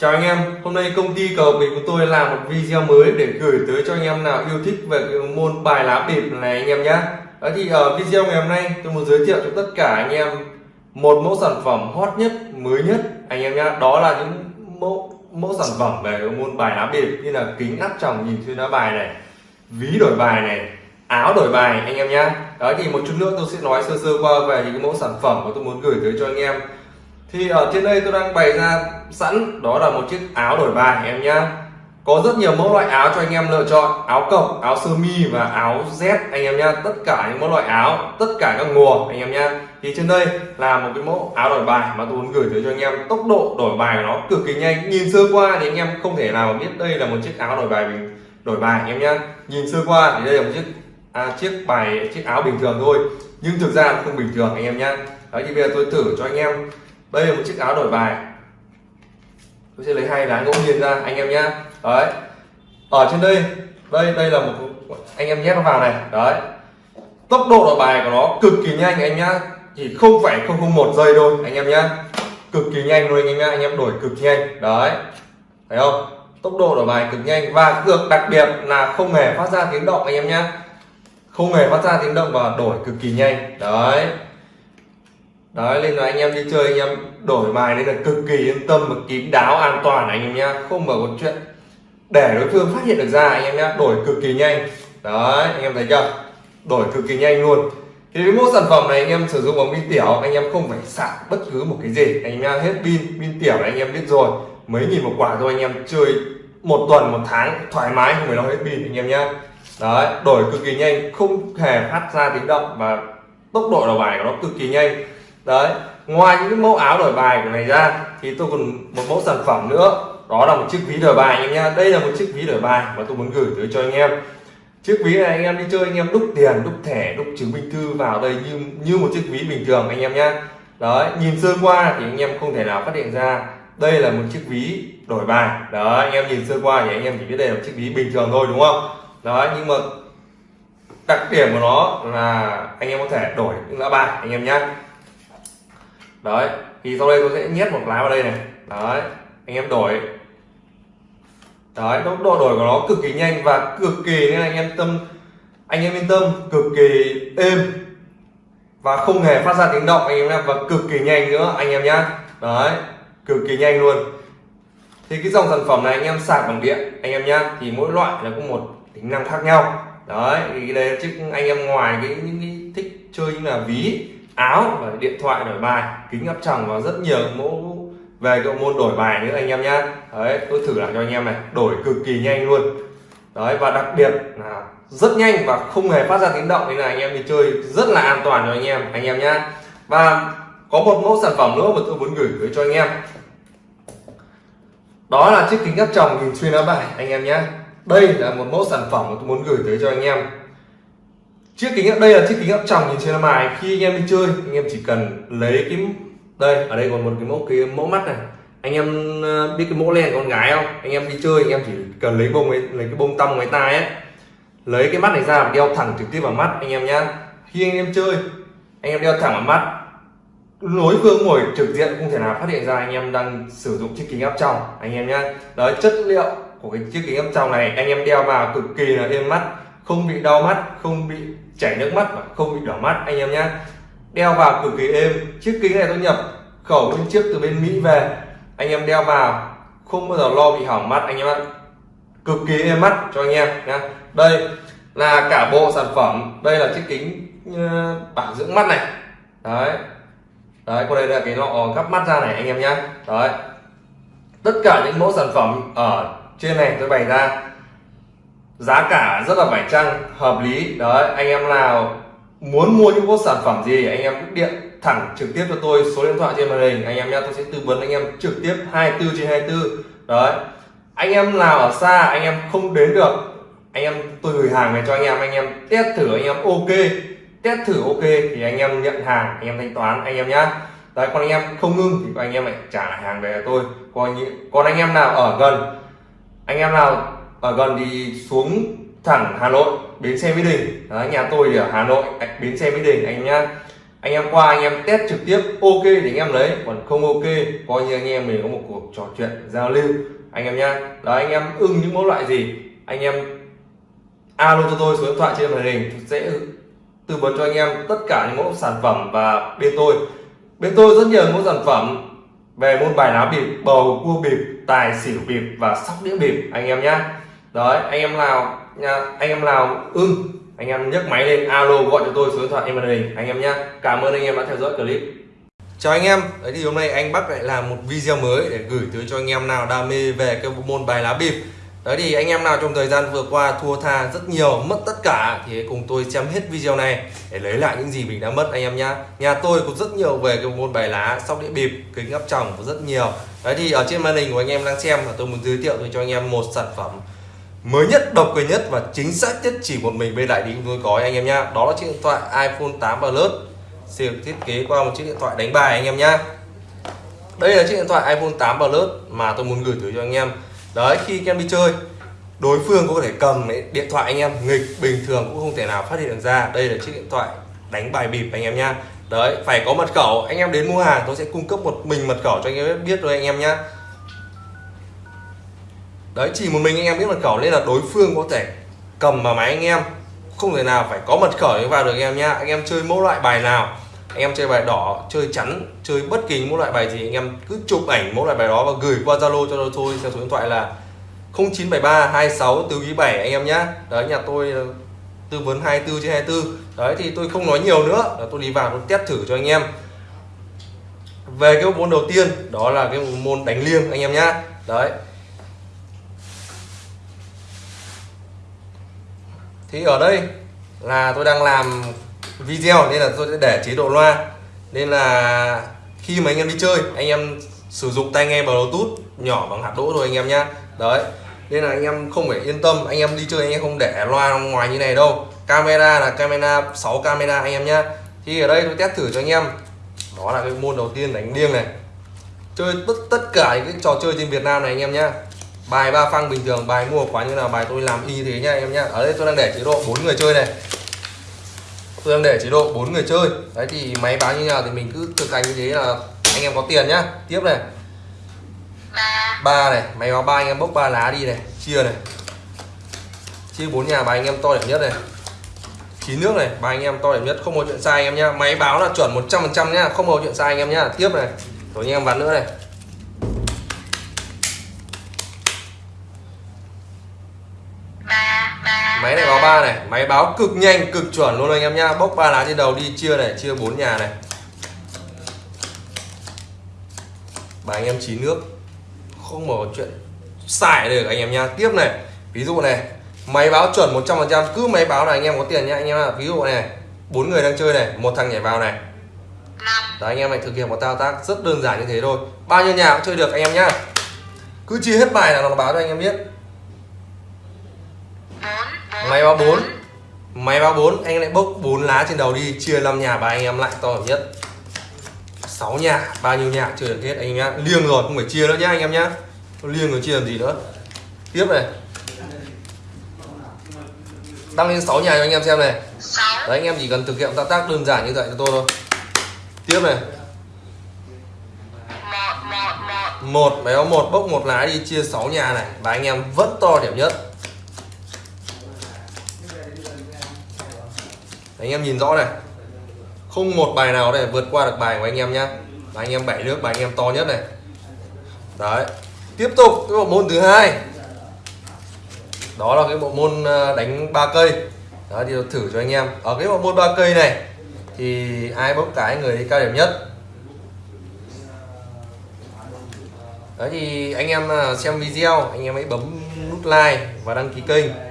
Chào anh em, hôm nay công ty cờ bịp của tôi làm một video mới để gửi tới cho anh em nào yêu thích về cái môn bài lá bịp này anh em nhé. Đó thì ở video ngày hôm nay tôi muốn giới thiệu cho tất cả anh em một mẫu sản phẩm hot nhất, mới nhất anh em nhé. Đó là những mẫu mẫu sản phẩm về môn bài lá bịp như là kính áp tròng nhìn xuyên lá bài này, ví đổi bài này, áo đổi bài anh em nhé. Đó thì một chút nữa tôi sẽ nói sơ sơ qua về những mẫu sản phẩm mà tôi muốn gửi tới cho anh em thì ở trên đây tôi đang bày ra sẵn đó là một chiếc áo đổi bài em nhá. Có rất nhiều mẫu loại áo cho anh em lựa chọn áo cộc áo sơ mi và áo z anh em nhá. Tất cả những mẫu loại áo tất cả các mùa anh em nhá. Thì trên đây là một cái mẫu áo đổi bài mà tôi muốn gửi tới cho anh em. Tốc độ đổi bài của nó cực kỳ nhanh. Nhìn sơ qua thì anh em không thể nào biết đây là một chiếc áo đổi bài bình đổi bài anh em nhá. Nhìn sơ qua thì đây là một chiếc à, chiếc bài chiếc áo bình thường thôi. Nhưng thực ra không bình thường anh em nhá. Đấy thì bây giờ tôi thử cho anh em đây là một chiếc áo đổi bài. Tôi sẽ lấy hai lá ngẫu nhiên ra, anh em nhá đấy. Ở trên đây đây đây là một anh em nhét nó vào này. Đấy. Tốc độ đổi bài của nó cực kỳ nhanh, anh nhá. Chỉ không phải không không một giây thôi, anh em nhá. Cực kỳ nhanh luôn, anh em nhá. Anh em đổi cực nhanh. Đấy. Thấy không? Tốc độ đổi bài cực nhanh và cực đặc biệt là không hề phát ra tiếng động, anh em nhá. Không hề phát ra tiếng động và đổi cực kỳ nhanh. Đấy đấy nên là anh em đi chơi anh em đổi bài nên là cực kỳ yên tâm và kín đáo an toàn anh em nhá không mở một chuyện để đối phương phát hiện được ra anh em nhá đổi cực kỳ nhanh đấy anh em thấy chưa đổi cực kỳ nhanh luôn thì cái mỗi sản phẩm này anh em sử dụng bằng pin tiểu anh em không phải sạc bất cứ một cái gì anh em nhá hết pin pin tiểu anh em biết rồi mấy nghìn một quả thôi anh em chơi một tuần một tháng thoải mái không phải lo hết pin anh em nhá đấy đổi cực kỳ nhanh không hề phát ra tiếng động và tốc độ đầu bài của nó cực kỳ nhanh đấy, ngoài những cái mẫu áo đổi bài của này ra, thì tôi còn một mẫu sản phẩm nữa. Đó là một chiếc ví đổi bài anh em nha đây là một chiếc ví đổi bài mà tôi muốn gửi tới cho anh em. Chiếc ví này anh em đi chơi anh em đúc tiền, đúc thẻ, đúc chứng minh thư vào đây như như một chiếc ví bình thường anh em nhá. Đấy, nhìn sơ qua thì anh em không thể nào phát hiện ra đây là một chiếc ví đổi bài. Đó anh em nhìn sơ qua thì anh em chỉ biết đây là một chiếc ví bình thường thôi, đúng không? Đó nhưng mà đặc điểm của nó là anh em có thể đổi những lá bài anh em nhé đấy, thì sau đây tôi sẽ nhét một lá vào đây này. Đấy, anh em đổi. Đấy tốc độ đổi của nó cực kỳ nhanh và cực kỳ, nên anh em tâm, anh em yên tâm, cực kỳ êm. Và không hề phát ra tiếng động, anh em nhé và cực kỳ nhanh nữa, anh em nhá. Đấy, cực kỳ nhanh luôn. Thì cái dòng sản phẩm này anh em sạc bằng điện, anh em nhá, thì mỗi loại là có một tính năng khác nhau. Đấy, thì đây chứ anh em ngoài cái, những cái thích chơi như là ví áo và điện thoại đổi bài, kính áp tròng và rất nhiều mẫu về cái môn đổi bài nữa anh em nhé đấy, tôi thử lại cho anh em này, đổi cực kỳ nhanh luôn. Đấy, và đặc biệt là rất nhanh và không hề phát ra tiếng động, nên là anh em đi chơi rất là an toàn cho anh em anh em nhé và có một mẫu sản phẩm nữa mà tôi muốn gửi tới cho anh em. Đó là chiếc kính áp tròng nhìn xuyên áo bài, anh em nhé đây là một mẫu sản phẩm mà tôi muốn gửi tới cho anh em chiếc kính đây là chiếc kính áp tròng nhìn trên mài khi anh em đi chơi anh em chỉ cần lấy cái đây ở đây còn một cái mẫu cái mẫu mắt này. Anh em ờ, biết cái mẫu len con gái không? Anh em đi chơi anh em chỉ cần lấy bông ấy, lấy cái bông tăm ngoài tai ấy. Lấy cái mắt này ra và đeo thẳng trực tiếp vào mắt anh em nhá. Khi anh em chơi anh em đeo thẳng vào mắt. Lối phương ngồi trực diện không thể nào phát hiện ra anh em đang sử dụng chiếc kính áp tròng anh em nhá. Đấy chất liệu của cái chiếc kính áp tròng này anh em đeo vào cực kỳ là êm mắt không bị đau mắt không bị chảy nước mắt mà không bị đỏ mắt, anh em nhé đeo vào cực kỳ êm. Chiếc kính này tôi nhập khẩu bên trước từ bên Mỹ về. Anh em đeo vào, không bao giờ lo bị hỏng mắt, anh em ạ. Cực kỳ êm mắt cho anh em nhé đây là cả bộ sản phẩm. Đây là chiếc kính ờ, bảo dưỡng mắt này. Đấy. Đấy còn đây là cái lọ gắp mắt ra này, anh em nhé đấy. Tất cả những mẫu sản phẩm ở trên này tôi bày ra giá cả rất là phải chăng hợp lý đấy anh em nào muốn mua những bộ sản phẩm gì anh em cứ điện thẳng trực tiếp cho tôi số điện thoại trên màn hình anh em nhé tôi sẽ tư vấn anh em trực tiếp 24 trên 24 đấy anh em nào ở xa anh em không đến được anh em tôi gửi hàng về cho anh em anh em test thử anh em ok test thử ok thì anh em nhận hàng anh em thanh toán anh em nhá đấy còn anh em không ngưng thì anh em lại trả lại hàng về cho tôi còn còn anh em nào ở gần anh em nào ở gần thì xuống thẳng Hà Nội bến xe Mỹ Đình. Đấy, nhà tôi thì ở Hà Nội bến xe Mỹ Đình anh nhá. Anh em qua anh em test trực tiếp ok thì anh em lấy. Còn không ok coi như anh em mình có một cuộc trò chuyện giao lưu. Anh em nhá. Đó anh em ưng những mẫu loại gì anh em alo cho tôi số điện thoại trên màn hình sẽ tư vấn cho anh em tất cả những mẫu sản phẩm và bên tôi. Bên tôi rất nhiều mẫu sản phẩm về môn bài lá bịp bầu cua bịp tài xỉu bịp và sóc đĩa bịp anh em nhá đấy anh em nào nha anh em nào ưng anh em nhấc máy lên alo gọi cho tôi số điện thoại em màn hình anh em nhá cảm ơn anh em đã theo dõi clip chào anh em đấy thì hôm nay anh Bắc lại làm một video mới để gửi tới cho anh em nào đam mê về cái môn bài lá bịp đấy thì anh em nào trong thời gian vừa qua thua tha rất nhiều mất tất cả thì cùng tôi xem hết video này để lấy lại những gì mình đã mất anh em nhá nhà tôi có rất nhiều về cái môn bài lá sóc đĩa bịp kính áp tròng có rất nhiều đấy thì ở trên màn hình của anh em đang xem là tôi muốn giới thiệu cho anh em một sản phẩm mới nhất, độc quyền nhất và chính xác nhất chỉ một mình bên đại lý chúng tôi có anh em nhá. Đó là chiếc điện thoại iPhone 8 Plus. Được thiết kế qua một chiếc điện thoại đánh bài, anh em nhá. Đây là chiếc điện thoại iPhone 8 Plus mà tôi muốn gửi tới cho anh em. Đấy, khi anh em đi chơi, đối phương có thể cầm điện thoại anh em. Nghịch bình thường cũng không thể nào phát hiện được ra. Đây là chiếc điện thoại đánh bài bịp, anh em nhá. Đấy, phải có mật khẩu. Anh em đến mua hàng, tôi sẽ cung cấp một mình mật khẩu cho anh em biết rồi anh em nhá đấy, chỉ một mình anh em biết mật khẩu nên là đối phương có thể cầm vào máy anh em. Không thể nào phải có mật khẩu để vào được anh em nhá. Anh em chơi mỗi loại bài nào, anh em chơi bài đỏ, chơi chắn, chơi bất kỳ mỗi loại bài gì anh em cứ chụp ảnh mỗi loại bài đó và gửi qua zalo cho tôi theo số điện thoại là 0973 26 từ ký 7 anh em nhá. Đấy, nhà tôi ờ, tư vấn 24 trên 24 đấy, thì tôi không nói nhiều nữa. Là tôi đi vào tôi test thử cho anh em. Về cái môn đầu tiên, đó là cái môn đánh liêng anh em nhá. Đấy. Thì ở đây là tôi đang làm video nên là tôi sẽ để chế độ loa. Nên là khi mà anh em đi chơi, anh em sử dụng tai nghe bluetooth nhỏ bằng hạt đỗ thôi anh em nhá. Đấy, nên là anh em không phải yên tâm, anh em đi chơi anh em không để loa ngoài như này đâu. Camera là camera 6 camera anh em nhá. Thì ở đây tôi test thử cho anh em. Đó là cái môn đầu tiên đánh liêng này. Chơi tất tất cả những cái trò chơi trên Việt Nam này anh em nhá bài ba phăng bình thường bài mua quán như nào bài tôi làm y như thế nha anh em nhá. Ở đây tôi đang để chế độ bốn người chơi này. Tôi đang để chế độ bốn người chơi. Đấy thì máy báo như nào thì mình cứ thực hành như thế là anh em có tiền nhá. Tiếp này. Ba. Này máy báo ba anh em bốc ba lá đi này chia này. Chia bốn nhà bài anh em to điểm nhất này. Chín nước này ba anh em to điểm nhất không có chuyện sai anh em nhá. Máy báo là chuẩn 100% nhá không có chuyện sai anh em nhá. Tiếp này. Rồi anh em ván nữa này ba này máy báo cực nhanh cực chuẩn luôn anh em nhá. Bốc ba lá trên đầu đi chia này chia bốn nhà này. Bài anh em chín nước không mở chuyện xài được anh em nhá. Tiếp này ví dụ này máy báo chuẩn 100% cứ máy báo là anh em có tiền nhá anh em ạ. Ví dụ này bốn người đang chơi này một thằng nhảy vào này. Đấy, anh em này thực hiện một thao tác rất đơn giản như thế thôi. Bao nhiêu nhà cũng chơi được anh em nhá. Cứ chia hết bài là nó báo cho anh em biết máy báo 4 máy báo 4 anh lại bốc 4 lá trên đầu đi. Chia 5 nhà ba anh em lại to nhất. 6 nhà bao nhiêu nhà chưa được hết anh em nhá. Liêng rồi không phải chia nữa nhá anh em nhá. Liêng rồi chia làm gì nữa. Tiếp này. Tăng lên 6 nhà cho anh em xem này. Đấy anh em chỉ cần thực hiện thao tác đơn giản như vậy cho tôi thôi. Tiếp này. Một máy báo một bốc một lá đi chia 6 nhà này. Và anh em vẫn to điểm nhất anh em nhìn rõ này. Không một bài nào để vượt qua được bài của anh em nhá. Bài anh em bảy nước, bài anh em to nhất này. Đấy. Tiếp tục cái bộ môn thứ hai. Đó là cái bộ môn ờ, đánh ba cây. Đó thì thử cho anh em. Ở cái bộ môn ba cây này, thì ai bốc cái người đi cao điểm nhất? Đấy, thì anh em ờ, xem video, anh em hãy bấm nút like và đăng ký kênh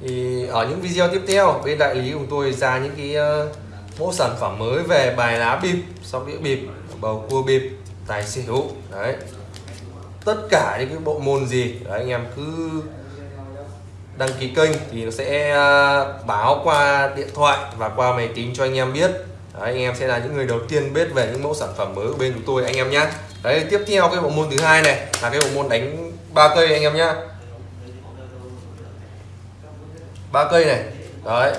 thì ở những video tiếp theo bên đại lý của tôi ra những cái uh, mẫu sản phẩm mới về bài lá bịp sóc đĩa bịp bầu cua bịp tài xỉu đấy. Tất cả những cái bộ môn gì đấy anh em cứ đăng ký kênh thì nó sẽ ờ, báo qua điện thoại và qua máy tính cho anh em biết. Đấy, anh em sẽ là những người đầu tiên biết về những mẫu sản phẩm mới của bên chúng tôi anh em nhé đấy tiếp theo cái bộ môn thứ hai này là cái bộ môn đánh ba cây anh em nhé ba cây này. Đấy.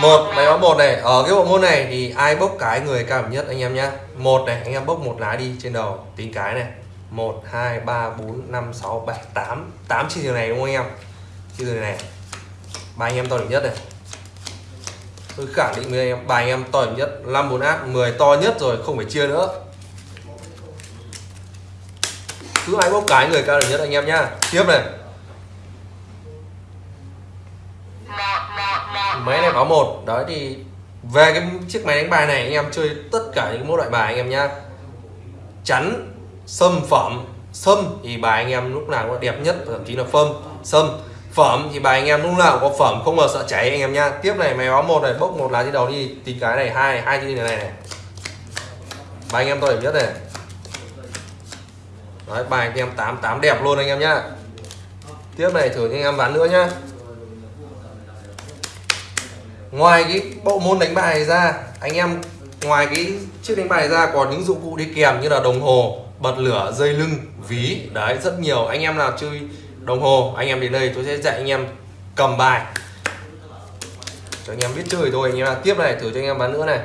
Một, máy báo một này. Ở cái bộ môn này thì ai bốc cái người cao nhất anh em nhá? Một này, anh em bốc một lá đi trên đầu, tính cái này. Một, hai, ba, bốn, năm, sáu, bảy, tám. Tám chi từ này đúng không anh em? Chi từ này. Ba anh em to điểm nhất này. Tôi khẳng định với anh em bài anh em to điểm nhất. Năm, bốn át 10 to nhất rồi, không phải chia nữa. Cứ ai bốc cái người cao điểm nhất anh em nhá. Tiếp này. Máy này có một. Đấy, thì về cái chiếc máy đánh bài này, anh em chơi tất cả những mẫu loại bài anh em nhá. Chắn, sâm, phẩm, sâm thì bài anh em lúc nào cũng đẹp nhất, thậm chí là phâm, sâm, phẩm thì bài anh em lúc nào cũng có phẩm, không bao sợ cháy anh em nhá. Tiếp này, máy báo một này, bốc một lá trên đầu đi, tí cái này, hai hai cái này này bài anh em tôi biết nhất này. Đấy, bài anh em tám tám đẹp luôn anh em nhá. Tiếp này thử anh em bán nữa nhá ngoài cái bộ môn đánh bài ra anh em ngoài cái chiếc đánh bài ra còn những dụng cụ đi kèm như là đồng hồ bật lửa dây lưng ví. Đấy rất nhiều. Anh em nào chơi đồng hồ anh em đến đây tôi sẽ dạy anh em cầm bài. Cho anh em biết chơi thôi. Anh em nào tiếp này thử cho anh em bán nữa này.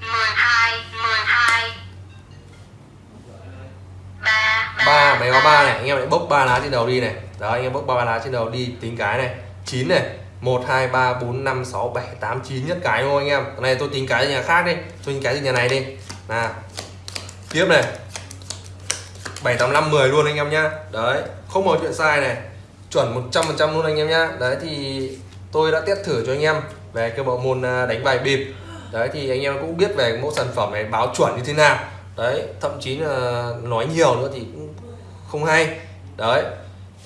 12 12 3 ba máy có ba. này. Anh em lại bốc ba lá trên đầu đi này. Đó anh em bốc ba lá trên đầu đi. Tính cái này. Chín này 1 2 3 4 5 6 7 8 9 nhất cái thôi anh em. Cái này tôi tính cái nhà khác đi. Tôi tính cái từ nhà này đi. Nào. Tiếp này. 7 8 5 10 luôn anh em nhá. Đấy không có chuyện sai này. Chuẩn 100% luôn anh em nhá. Đấy thì tôi đã test thử cho anh em về cái bộ môn à, đánh bài bịp. Đấy thì anh em cũng biết về mẫu sản phẩm này báo chuẩn như thế nào. Đấy thậm chí là nói nhiều nữa thì cũng không hay. Đấy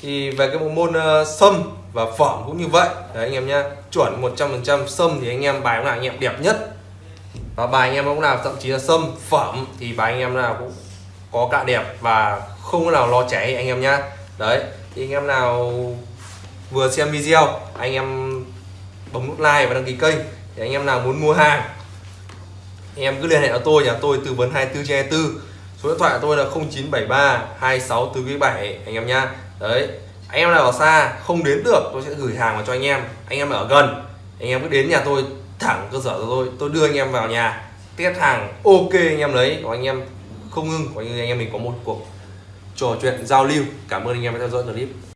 thì về cái bộ môn uh, sâm và phẩm cũng như vậy đấy anh em nhá chuẩn 100% sâm thì anh em bài cũng nào anh em đẹp nhất và bài anh em cũng nào thậm chí là sâm phẩm thì bài anh em nào cũng có cạ đẹp và không có nào lo cháy anh em nhá đấy thì anh em nào vừa xem video anh em bấm nút like và đăng ký kênh để anh em nào muốn mua hàng anh em cứ liên hệ với tôi nhà tôi tư vấn 24 trên 24 số điện thoại của tôi là 0973 26 7 anh em nhá đấy anh em nào ở xa, không đến được, tôi sẽ gửi hàng vào cho anh em. Anh em ở gần. Anh em cứ đến nhà tôi, thẳng cơ sở của tôi tôi đưa anh em vào nhà. Test hàng, ok anh em lấy. Còn anh em không ngưng coi như anh em mình có một cuộc trò chuyện giao lưu. Cảm ơn anh em đã theo dõi clip.